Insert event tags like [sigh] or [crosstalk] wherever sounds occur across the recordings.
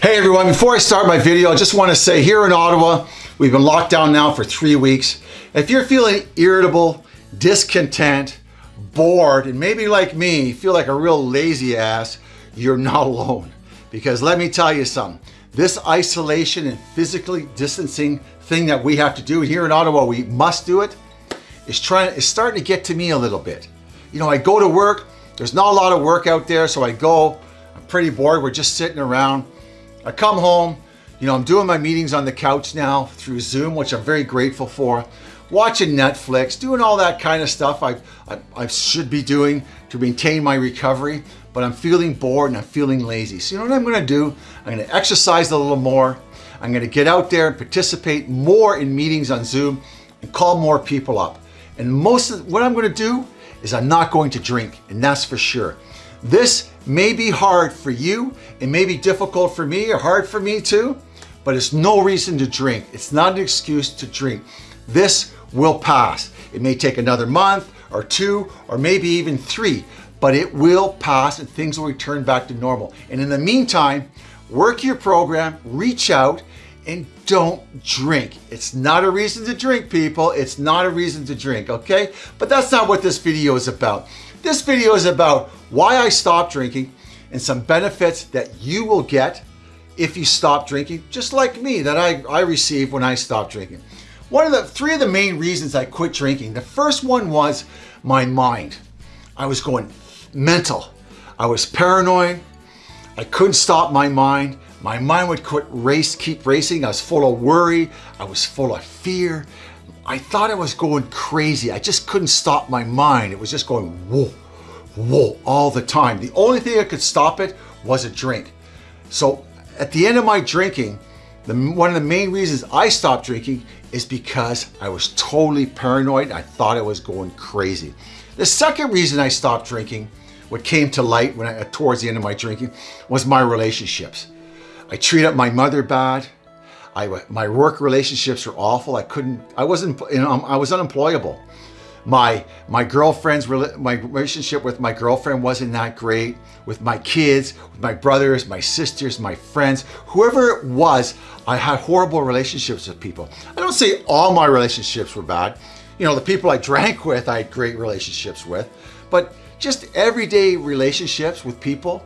Hey everyone, before I start my video, I just want to say here in Ottawa, we've been locked down now for three weeks. If you're feeling irritable, discontent, bored, and maybe like me, feel like a real lazy ass, you're not alone. Because let me tell you something, this isolation and physically distancing thing that we have to do here in Ottawa, we must do it, is trying is starting to get to me a little bit. You know, I go to work, there's not a lot of work out there, so I go, I'm pretty bored, we're just sitting around. I come home, you know, I'm doing my meetings on the couch now through Zoom, which I'm very grateful for. Watching Netflix, doing all that kind of stuff I, I, I should be doing to maintain my recovery, but I'm feeling bored and I'm feeling lazy. So you know what I'm gonna do? I'm gonna exercise a little more. I'm gonna get out there and participate more in meetings on Zoom and call more people up. And most of what I'm gonna do is I'm not going to drink, and that's for sure. This may be hard for you, it may be difficult for me or hard for me too, but it's no reason to drink. It's not an excuse to drink. This will pass. It may take another month or two or maybe even three, but it will pass and things will return back to normal. And in the meantime, work your program, reach out, and don't drink. It's not a reason to drink, people. It's not a reason to drink, okay? But that's not what this video is about. This video is about why I stopped drinking and some benefits that you will get if you stop drinking, just like me, that I, I received when I stopped drinking. One of the three of the main reasons I quit drinking, the first one was my mind. I was going mental. I was paranoid. I couldn't stop my mind. My mind would quit race, keep racing. I was full of worry. I was full of fear. I thought I was going crazy. I just couldn't stop my mind. It was just going whoa, whoa all the time. The only thing that could stop it was a drink. So at the end of my drinking, the, one of the main reasons I stopped drinking is because I was totally paranoid. I thought I was going crazy. The second reason I stopped drinking, what came to light when I, towards the end of my drinking, was my relationships. I treated my mother bad. I, my work relationships were awful. I couldn't, I wasn't, you know, I was unemployable. My, my girlfriend's, my relationship with my girlfriend wasn't that great. With my kids, with my brothers, my sisters, my friends, whoever it was, I had horrible relationships with people. I don't say all my relationships were bad. You know, the people I drank with, I had great relationships with, but just everyday relationships with people,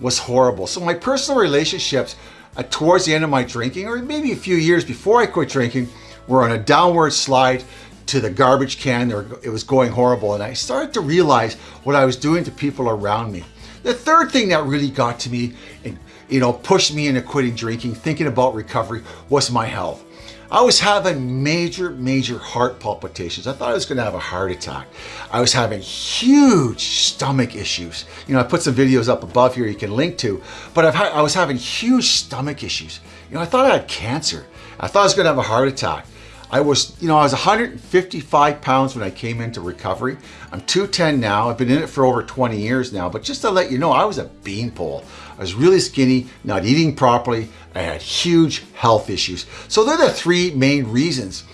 was horrible. So my personal relationships uh, towards the end of my drinking, or maybe a few years before I quit drinking, were on a downward slide to the garbage can. It was going horrible. And I started to realize what I was doing to people around me. The third thing that really got to me and you know pushed me into quitting drinking, thinking about recovery, was my health. I was having major, major heart palpitations. I thought I was gonna have a heart attack. I was having huge stomach issues. You know, I put some videos up above here you can link to, but I was having huge stomach issues. You know, I thought I had cancer. I thought I was gonna have a heart attack. I was, you know, I was 155 pounds when I came into recovery. I'm 210 now. I've been in it for over 20 years now, but just to let you know, I was a beanpole. I was really skinny, not eating properly. I had huge health issues. So they're the three main reasons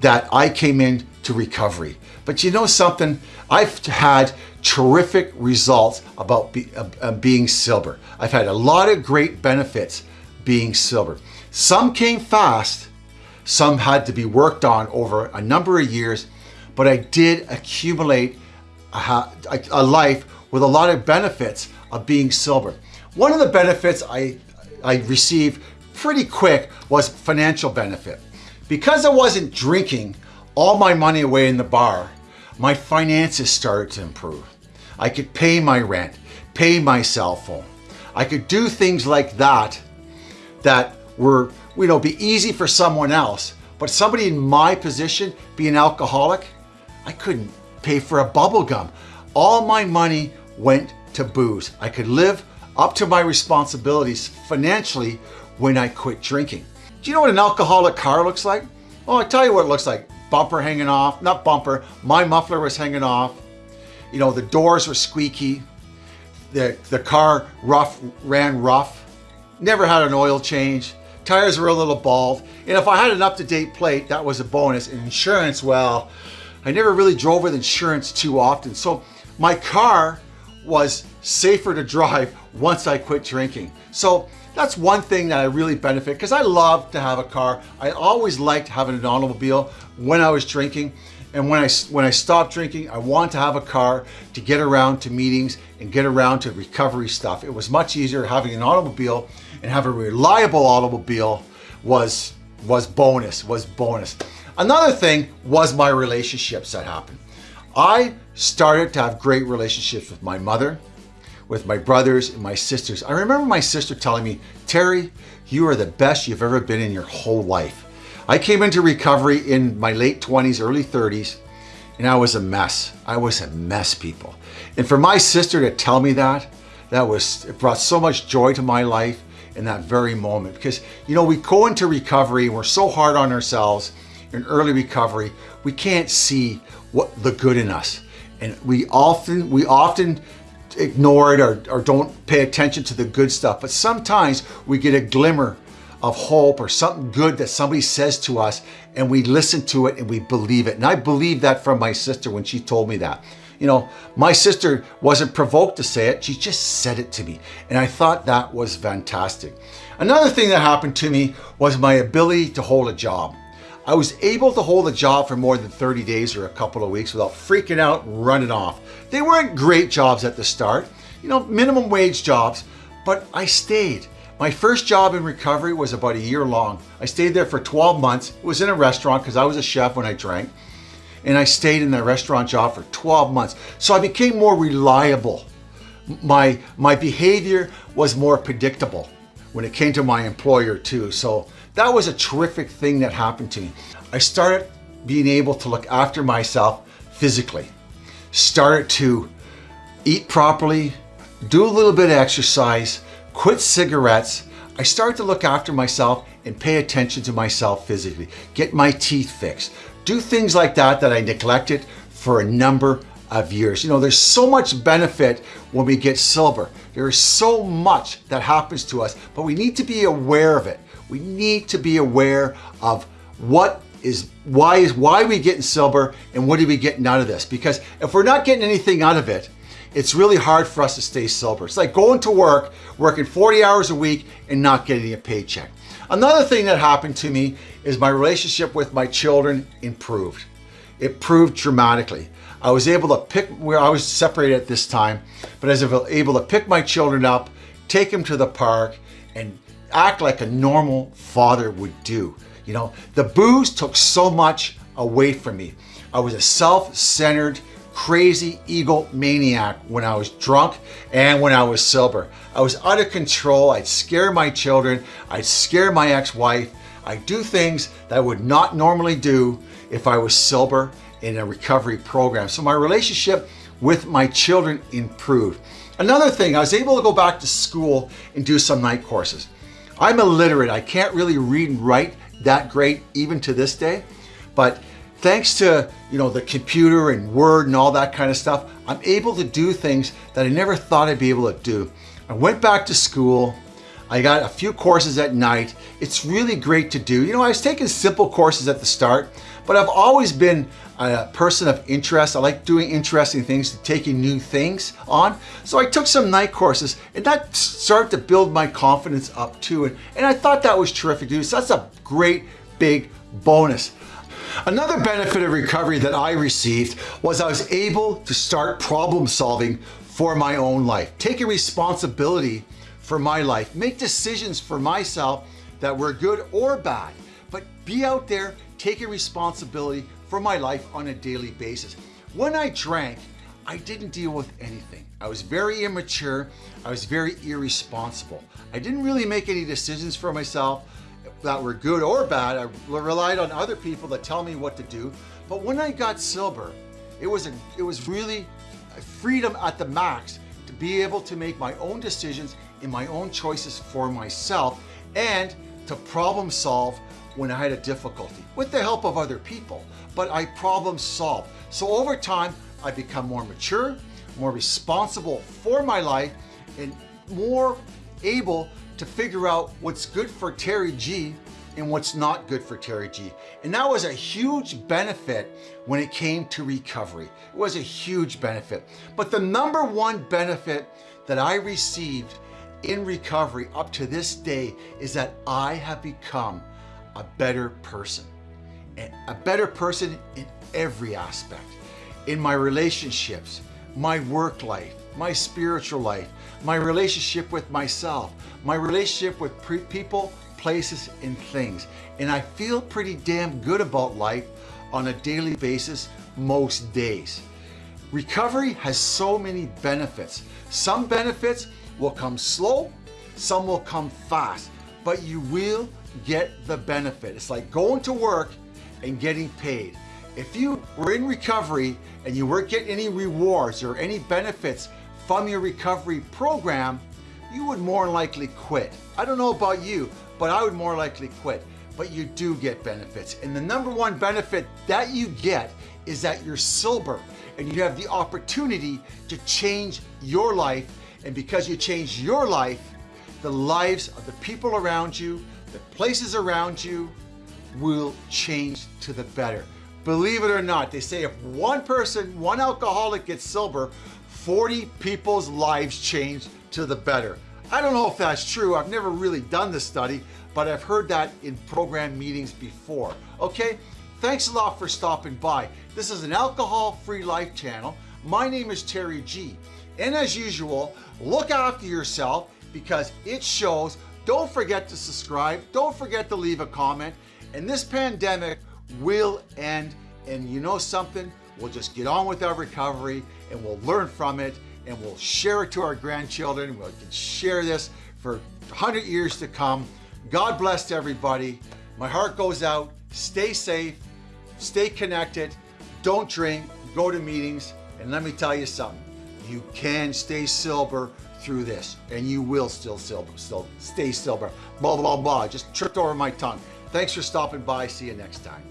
that I came into recovery. But you know something? I've had terrific results about be, uh, being sober. I've had a lot of great benefits being sober. Some came fast, some had to be worked on over a number of years, but I did accumulate a, a life with a lot of benefits of being sober. One of the benefits I, I received pretty quick was financial benefit. Because I wasn't drinking all my money away in the bar, my finances started to improve. I could pay my rent, pay my cell phone. I could do things like that that were you know, be easy for someone else. But somebody in my position, be an alcoholic, I couldn't pay for a bubble gum. All my money went to booze. I could live up to my responsibilities financially when I quit drinking. Do you know what an alcoholic car looks like? Oh, I tell you what it looks like. Bumper hanging off, not bumper, my muffler was hanging off. You know, the doors were squeaky. The, the car rough ran rough. Never had an oil change. Tires were a little bald. And if I had an up-to-date plate, that was a bonus. And insurance, well, I never really drove with insurance too often. So my car was safer to drive [laughs] once I quit drinking. So that's one thing that I really benefit because I love to have a car. I always liked having an automobile when I was drinking. And when I, when I stopped drinking, I wanted to have a car to get around to meetings and get around to recovery stuff. It was much easier having an automobile and have a reliable automobile was, was bonus, was bonus. Another thing was my relationships that happened. I started to have great relationships with my mother, with my brothers and my sisters. I remember my sister telling me, Terry, you are the best you've ever been in your whole life. I came into recovery in my late 20s, early 30s, and I was a mess. I was a mess, people. And for my sister to tell me that, that was, it brought so much joy to my life in that very moment. Because, you know, we go into recovery, we're so hard on ourselves in early recovery, we can't see what the good in us. And we often, we often ignore it or, or don't pay attention to the good stuff. But sometimes we get a glimmer of hope or something good that somebody says to us and we listen to it and we believe it. And I believe that from my sister when she told me that. You know, my sister wasn't provoked to say it, she just said it to me. And I thought that was fantastic. Another thing that happened to me was my ability to hold a job. I was able to hold a job for more than 30 days or a couple of weeks without freaking out running off. They weren't great jobs at the start, you know, minimum wage jobs, but I stayed. My first job in recovery was about a year long. I stayed there for 12 months. It was in a restaurant because I was a chef when I drank. And I stayed in the restaurant job for 12 months. So I became more reliable. My, my behavior was more predictable when it came to my employer too. So that was a terrific thing that happened to me. I started being able to look after myself physically. Started to eat properly, do a little bit of exercise, quit cigarettes, I started to look after myself and pay attention to myself physically, get my teeth fixed, do things like that that I neglected for a number of years. You know, there's so much benefit when we get silver. There is so much that happens to us, but we need to be aware of it. We need to be aware of what is why is why are we getting silver and what are we getting out of this? Because if we're not getting anything out of it, it's really hard for us to stay sober. It's like going to work, working 40 hours a week and not getting a paycheck. Another thing that happened to me is my relationship with my children improved. It improved dramatically. I was able to pick, where I was separated at this time, but I was able to pick my children up, take them to the park, and act like a normal father would do. You know, the booze took so much away from me. I was a self-centered, crazy ego maniac when I was drunk and when I was sober. I was out of control. I'd scare my children. I'd scare my ex-wife. I'd do things that I would not normally do if I was sober in a recovery program. So my relationship with my children improved. Another thing, I was able to go back to school and do some night courses. I'm illiterate. I can't really read and write that great even to this day, but thanks to you know the computer and Word and all that kind of stuff, I'm able to do things that I never thought I'd be able to do. I went back to school. I got a few courses at night. It's really great to do. You know, I was taking simple courses at the start, but I've always been a person of interest. I like doing interesting things, taking new things on. So I took some night courses and that started to build my confidence up too. And, and I thought that was terrific do. So that's a great big bonus. Another benefit of recovery that I received was I was able to start problem solving for my own life, taking responsibility for my life, make decisions for myself that were good or bad, but be out there taking responsibility for my life on a daily basis. When I drank, I didn't deal with anything. I was very immature. I was very irresponsible. I didn't really make any decisions for myself that were good or bad. I relied on other people to tell me what to do. But when I got sober, it was, a, it was really freedom at the max to be able to make my own decisions and my own choices for myself and to problem solve when I had a difficulty with the help of other people, but I problem solve. So over time, I become more mature, more responsible for my life and more able to figure out what's good for Terry G and what's not good for Terry G. And that was a huge benefit when it came to recovery. It was a huge benefit. But the number one benefit that I received in recovery up to this day is that I have become a better person. And a better person in every aspect. In my relationships, my work life, my spiritual life, my relationship with myself, my relationship with people, places, and things. And I feel pretty damn good about life on a daily basis most days. Recovery has so many benefits. Some benefits will come slow, some will come fast, but you will get the benefit. It's like going to work and getting paid. If you were in recovery and you weren't getting any rewards or any benefits from your recovery program, you would more likely quit. I don't know about you, but I would more likely quit. But you do get benefits. And the number one benefit that you get is that you're sober and you have the opportunity to change your life. And because you change your life, the lives of the people around you, the places around you will change to the better. Believe it or not, they say if one person, one alcoholic gets sober, 40 people's lives changed to the better. I don't know if that's true. I've never really done this study, but I've heard that in program meetings before. Okay, thanks a lot for stopping by. This is an alcohol-free life channel. My name is Terry G. And as usual, look after yourself because it shows. Don't forget to subscribe. Don't forget to leave a comment. And this pandemic will end. And you know something? We'll just get on with our recovery and we'll learn from it and we'll share it to our grandchildren. We can share this for 100 years to come. God bless everybody. My heart goes out. Stay safe. Stay connected. Don't drink. Go to meetings. And let me tell you something. You can stay sober through this and you will still sober, still stay sober. Blah, blah, blah. Just tripped over my tongue. Thanks for stopping by. See you next time.